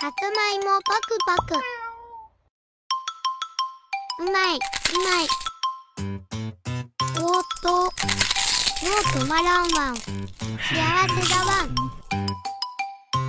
さつまいもパクパク。うまいうまい。おっと。もう止まらんわん。幸せだわん。